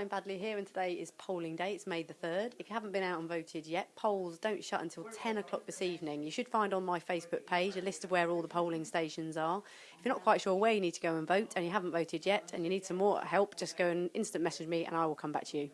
Caroline Badley here, and today is polling day. It's May the 3rd. If you haven't been out and voted yet, polls don't shut until 10 o'clock this evening. You should find on my Facebook page a list of where all the polling stations are. If you're not quite sure where you need to go and vote and you haven't voted yet and you need some more help, just go and instant message me and I will come back to you.